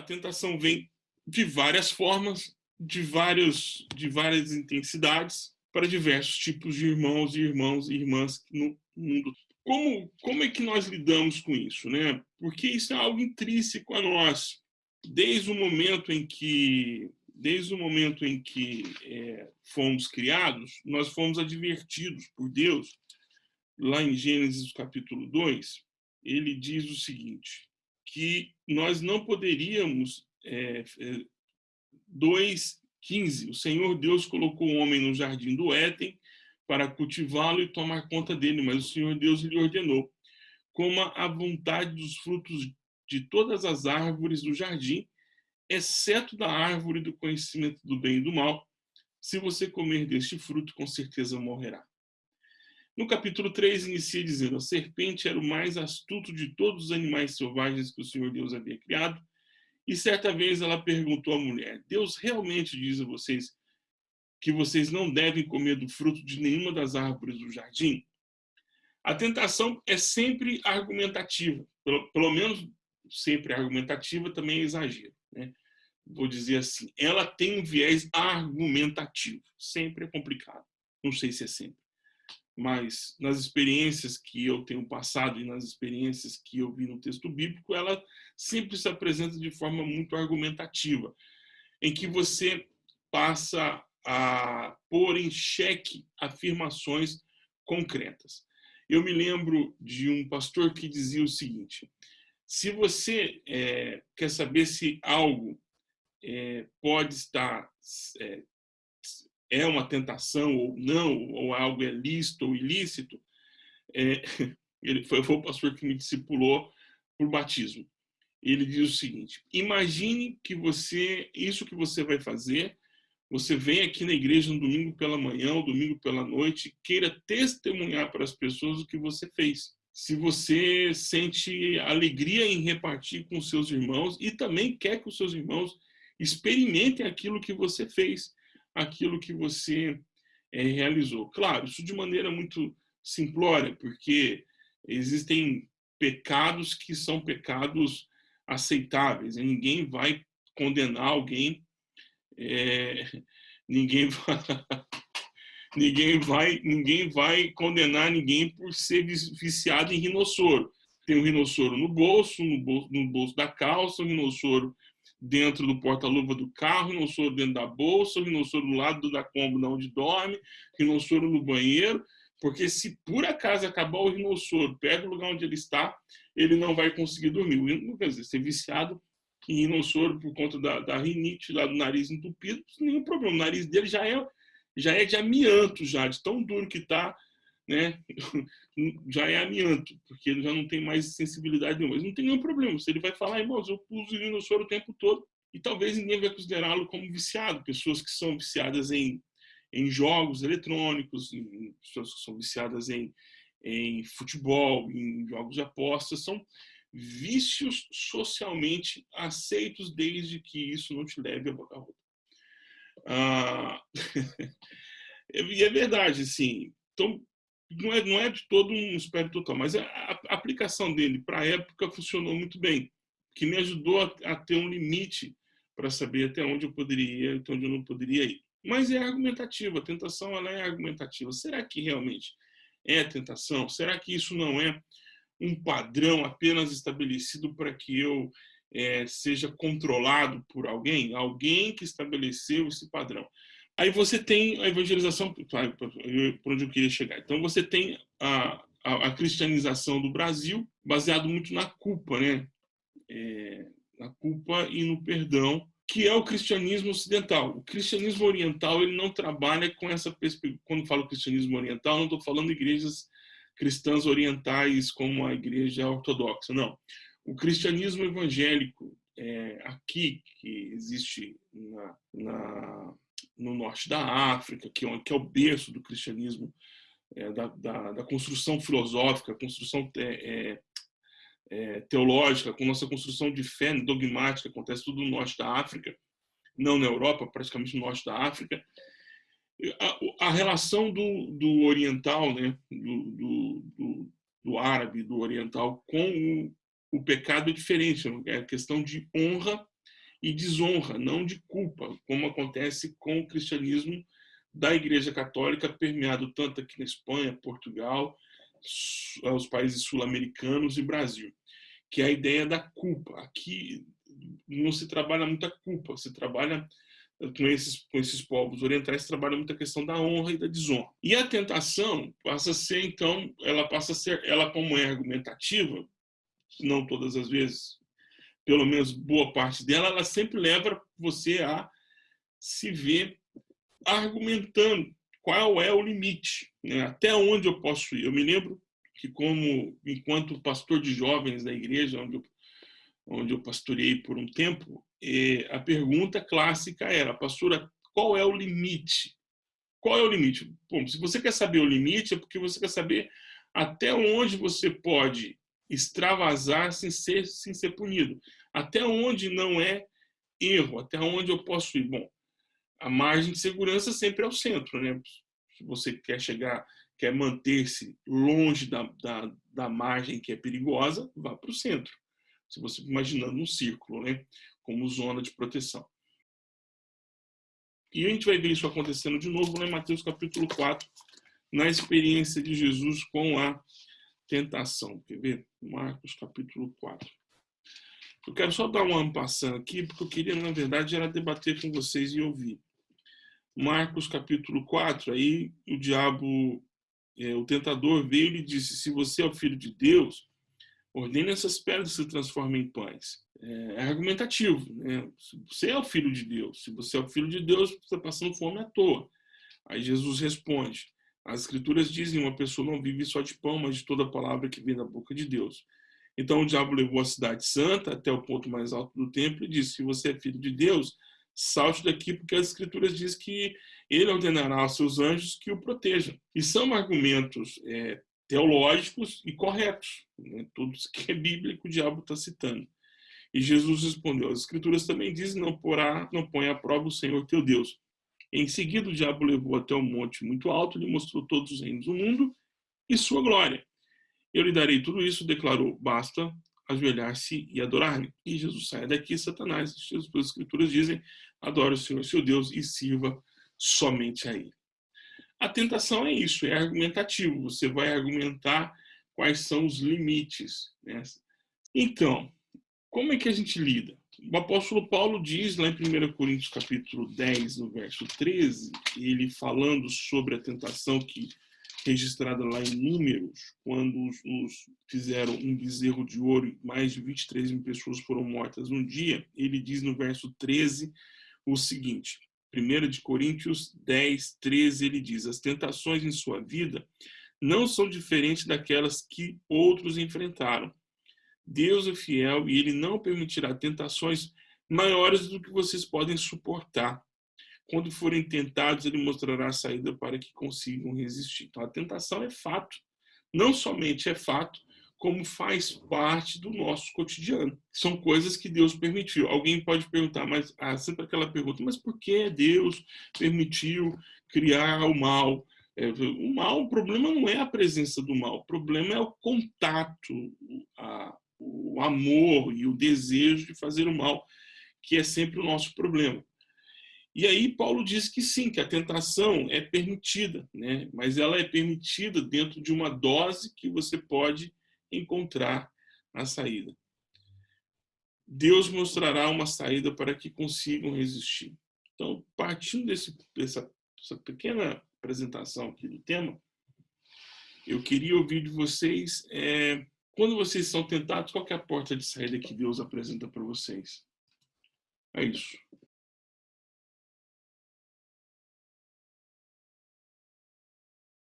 A tentação vem de várias formas, de, vários, de várias intensidades, para diversos tipos de irmãos e irmãos e irmãs no mundo. Como, como é que nós lidamos com isso? Né? Porque isso é algo intrínseco a nós. Desde o momento em que desde o momento em que é, fomos criados, nós fomos advertidos por Deus, lá em Gênesis capítulo 2, ele diz o seguinte, que nós não poderíamos, é, é, 2,15, o Senhor Deus colocou o homem no jardim do Éden para cultivá-lo e tomar conta dele, mas o Senhor Deus lhe ordenou, coma a vontade dos frutos de todas as árvores do jardim, exceto da árvore do conhecimento do bem e do mal. Se você comer deste fruto, com certeza morrerá. No capítulo 3, inicia dizendo, a serpente era o mais astuto de todos os animais selvagens que o Senhor Deus havia criado, e certa vez ela perguntou à mulher, Deus realmente diz a vocês que vocês não devem comer do fruto de nenhuma das árvores do jardim? A tentação é sempre argumentativa, pelo, pelo menos sempre argumentativa também é exagero. Né? vou dizer assim, ela tem um viés argumentativo. Sempre é complicado. Não sei se é sempre. Mas nas experiências que eu tenho passado e nas experiências que eu vi no texto bíblico, ela sempre se apresenta de forma muito argumentativa, em que você passa a pôr em xeque afirmações concretas. Eu me lembro de um pastor que dizia o seguinte, se você é, quer saber se algo é, pode estar é, é, uma tentação ou não, ou algo é lícito ou ilícito, é, ele foi, foi o pastor que me discipulou por batismo. Ele diz o seguinte, imagine que você, isso que você vai fazer, você vem aqui na igreja no domingo pela manhã ou domingo pela noite, queira testemunhar para as pessoas o que você fez. Se você sente alegria em repartir com seus irmãos e também quer que os seus irmãos experimentem aquilo que você fez, aquilo que você é, realizou. Claro, isso de maneira muito simplória, porque existem pecados que são pecados aceitáveis, e ninguém vai condenar alguém, é, ninguém vai... ninguém vai ninguém vai condenar ninguém por ser viciado em rinossoro. Tem um rinossoro no bolso, no bolso, no bolso da calça, um rinossoro dentro do porta-luva do carro, rinossoro dentro da bolsa, rinossoro do lado da cômoda onde dorme, rinossoro no banheiro, porque se por acaso acabar o rinossoro perto do lugar onde ele está, ele não vai conseguir dormir. Quer dizer, ser viciado em rinossoro por conta da, da rinite lá do nariz entupido, nenhum problema. O nariz dele já é, já é de amianto, já, de tão duro que está, né? já é amianto, porque ele já não tem mais sensibilidade nenhuma. Mas não tem nenhum problema. Se ele vai falar, irmãos, eu uso rinossoro o tempo todo, e talvez ninguém vai considerá-lo como viciado. Pessoas que são viciadas em, em jogos eletrônicos, em, pessoas que são viciadas em, em futebol, em jogos de apostas, são vícios socialmente aceitos desde que isso não te leve a boca rota. Ah, e é verdade, assim. Então, não é, não é de todo um espelho total, mas a, a aplicação dele para a época funcionou muito bem, que me ajudou a, a ter um limite para saber até onde eu poderia ir, até onde eu não poderia ir. Mas é argumentativa, a tentação ela é argumentativa. Será que realmente é tentação? Será que isso não é um padrão apenas estabelecido para que eu é, seja controlado por alguém? Alguém que estabeleceu esse padrão. Aí você tem a evangelização, por onde eu queria chegar. Então você tem a, a, a cristianização do Brasil, baseado muito na culpa, né? É, na culpa e no perdão, que é o cristianismo ocidental. O cristianismo oriental ele não trabalha com essa perspectiva. Quando falo cristianismo oriental, não estou falando igrejas cristãs orientais como a igreja ortodoxa, não. O cristianismo evangélico é, aqui que existe na, na no norte da África, que é, que é o berço do cristianismo, é, da, da, da, construção filosófica, construção é, é, teológica, com nossa construção de fé dogmática, acontece tudo no norte da África, não na Europa, praticamente no norte da África. A, a relação do, do oriental, né, do, do, do, do árabe, do oriental, com o, o pecado é diferente, é questão de honra e desonra, não de culpa, como acontece com o cristianismo da Igreja Católica, permeado tanto aqui na Espanha, Portugal, os países sul-americanos e Brasil, que é a ideia da culpa. Aqui não se trabalha muita culpa, se trabalha com esses, com esses povos orientais, trabalha muita questão da honra e da desonra. E a tentação passa a ser, então, ela passa a ser, ela como é argumentativa, não todas as vezes, pelo menos boa parte dela, ela sempre leva você a se ver argumentando qual é o limite, né? até onde eu posso ir. Eu me lembro que, como enquanto pastor de jovens da igreja, onde eu, onde eu pastorei por um tempo, eh, a pergunta clássica era, pastora, qual é o limite? Qual é o limite? Bom, se você quer saber o limite, é porque você quer saber até onde você pode extravasar sem ser, sem ser punido. Até onde não é erro, até onde eu posso ir. Bom, a margem de segurança sempre é o centro, né? Se você quer chegar, quer manter-se longe da, da, da, margem que é perigosa, vá para o centro. Se você imaginando um círculo, né? Como zona de proteção. E a gente vai ver isso acontecendo de novo lá em Mateus capítulo 4, na experiência de Jesus com a tentação. Quer ver? Marcos capítulo 4. Eu quero só dar uma ampassão aqui, porque eu queria, na verdade, era debater com vocês e ouvir. Marcos capítulo 4, aí o diabo, é, o tentador veio e lhe disse, se você é o filho de Deus, ordene essas pedras se transformem em pães. É, é argumentativo. Né? Se você é o filho de Deus, se você é o filho de Deus, você está passando fome à toa. Aí Jesus responde, as escrituras dizem, uma pessoa não vive só de pão, mas de toda palavra que vem da boca de Deus. Então o diabo levou a cidade santa até o ponto mais alto do templo e disse, se você é filho de Deus, salte daqui, porque as escrituras dizem que ele ordenará aos seus anjos que o protejam. E são argumentos é, teológicos e corretos. Né? Tudo que é bíblico o diabo está citando. E Jesus respondeu, as escrituras também dizem, não, porá, não põe à prova o Senhor teu Deus. Em seguida o diabo levou até um monte muito alto, lhe mostrou todos os reinos do mundo e sua glória. Eu lhe darei tudo isso, declarou, basta ajoelhar-se e adorar-me. E Jesus sai daqui, Satanás. As escrituras dizem, adore o Senhor, seu Deus, e sirva somente a Ele. A tentação é isso, é argumentativo. Você vai argumentar quais são os limites. Né? Então, como é que a gente lida? O apóstolo Paulo diz lá em 1 Coríntios capítulo 10, no verso 13, ele falando sobre a tentação que registrada lá em Números, quando os, os, fizeram um bezerro de ouro e mais de 23 mil pessoas foram mortas num dia, ele diz no verso 13 o seguinte, 1 de Coríntios 10, 13, ele diz, as tentações em sua vida não são diferentes daquelas que outros enfrentaram. Deus é fiel e ele não permitirá tentações maiores do que vocês podem suportar. Quando forem tentados, ele mostrará a saída para que consigam resistir. Então, a tentação é fato. Não somente é fato, como faz parte do nosso cotidiano. São coisas que Deus permitiu. Alguém pode perguntar, mas ah, sempre aquela pergunta, mas por que Deus permitiu criar o mal? É, o mal, o problema não é a presença do mal, o problema é o contato, a, o amor e o desejo de fazer o mal, que é sempre o nosso problema. E aí Paulo diz que sim, que a tentação é permitida, né? mas ela é permitida dentro de uma dose que você pode encontrar a saída. Deus mostrará uma saída para que consigam resistir. Então, partindo desse, dessa, dessa pequena apresentação aqui do tema, eu queria ouvir de vocês, é, quando vocês são tentados, qual é a porta de saída que Deus apresenta para vocês? É isso.